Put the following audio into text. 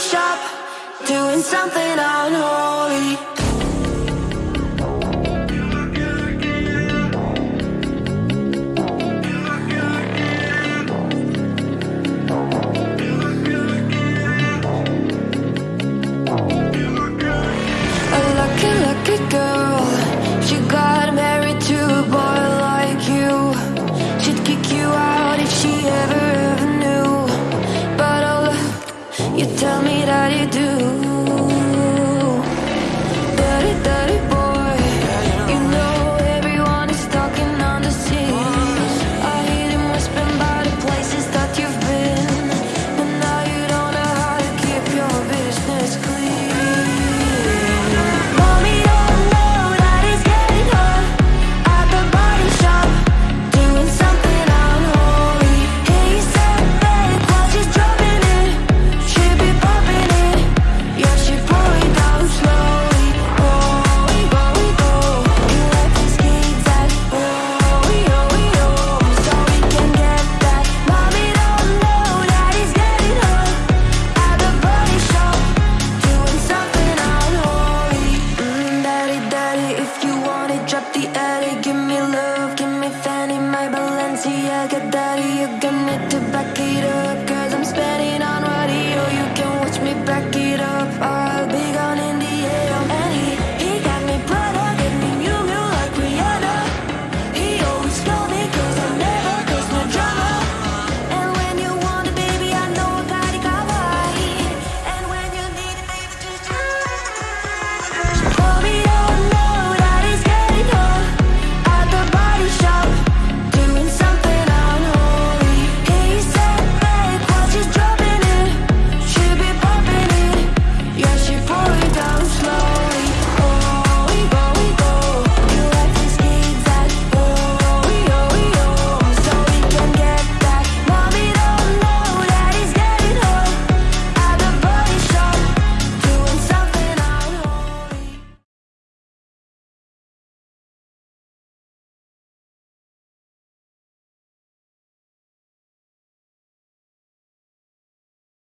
shop Doing something unholy. You tell me that you do. I get up.